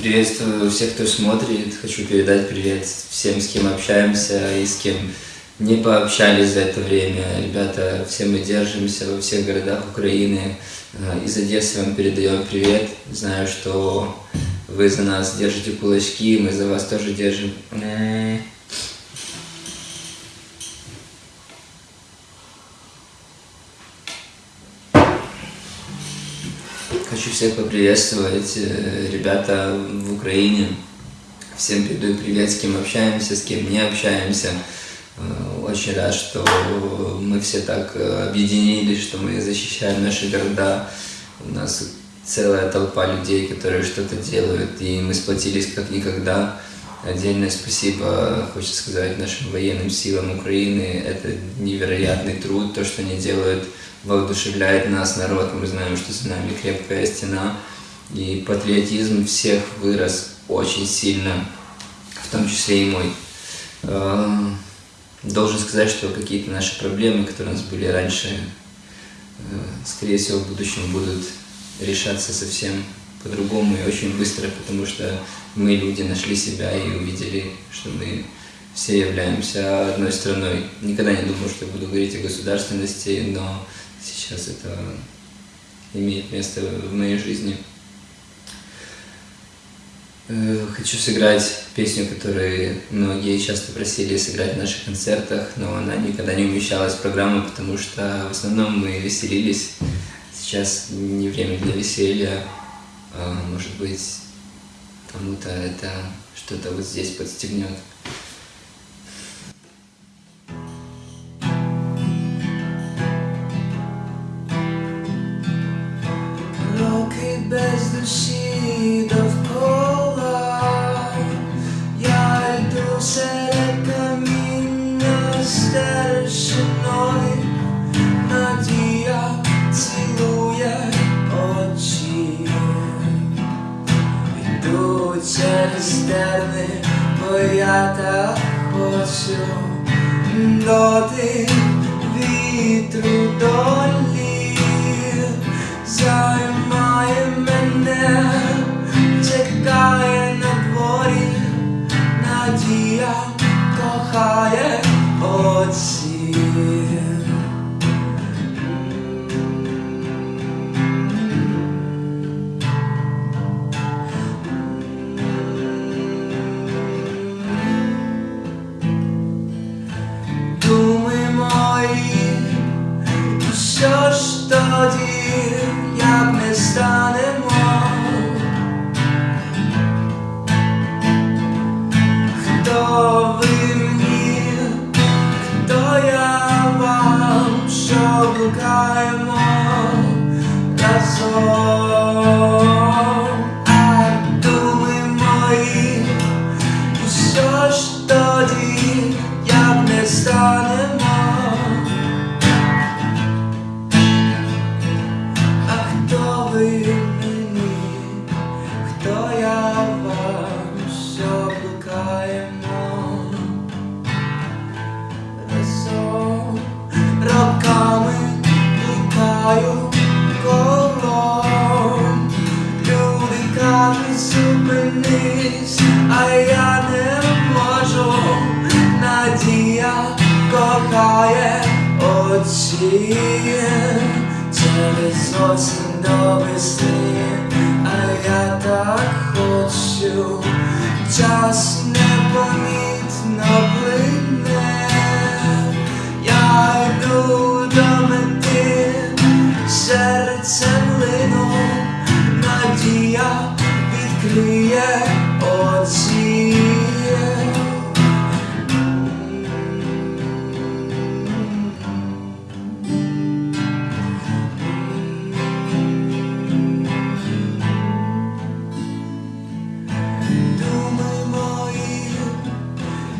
Приветствую всех, кто смотрит. Хочу передать привет всем, с кем общаемся и с кем не пообщались за это время. Ребята, все мы держимся во всех городах Украины. Э, из Одессы вам передаем привет. Знаю, что вы за нас держите кулачки, мы за вас тоже держим. Хочу всех поприветствовать, э, ребята в Украине. Всем передаю привет, с кем общаемся, с кем не общаемся. Э, очень рад, что мы все так э, объединились, что мы защищаем наши города. У нас целая толпа людей, которые что-то делают, и мы сплотились как никогда. Отдельное спасибо, хочется сказать, нашим военным силам Украины. Это невероятный труд, то, что они делают – воодушевляет нас, народ. Мы знаем, что за нами крепкая стена. И патриотизм всех вырос очень сильно, в том числе и мой. Эм, должен сказать, что какие-то наши проблемы, которые у нас были раньше, э, скорее всего, в будущем будут решаться совсем по-другому и очень быстро, потому что мы, люди, нашли себя и увидели, что мы все являемся одной страной. Никогда не думал, что я буду говорить о государственности, но сейчас это имеет место в моей жизни. Э, хочу сыграть песню, которую многие часто просили сыграть в наших концертах, но она никогда не умещалась в программу, потому что в основном мы веселились. Сейчас не время для веселья. А, может быть, кому-то это что-то вот здесь подстегнет. без душі довкола, я йду серед каміння старшиною, надія цілує йду через терни, бо я так хочу доти вітру долі. Займає мене, Блукаю колом, люди кажуть, зупинись, а я не можу, надія кохає очі через осінь до весни, а я так хочу, час непомітно надія відкриє очі. Думи мої,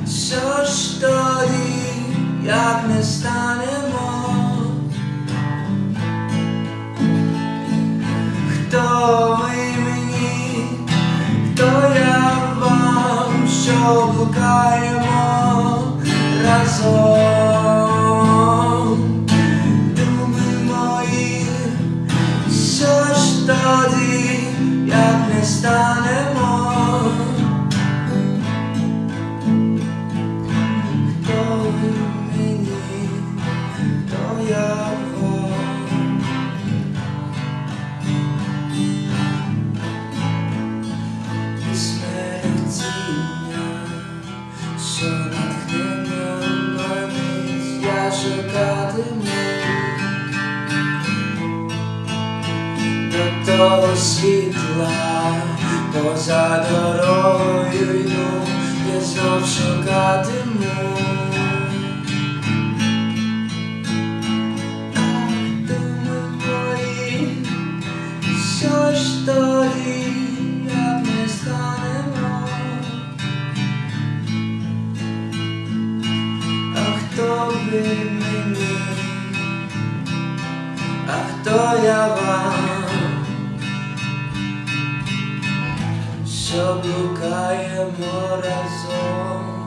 що ж тоді, як не станемо? Того світла, поза дорогою йду, я знов шукатиму. Toya va Só pro caia moração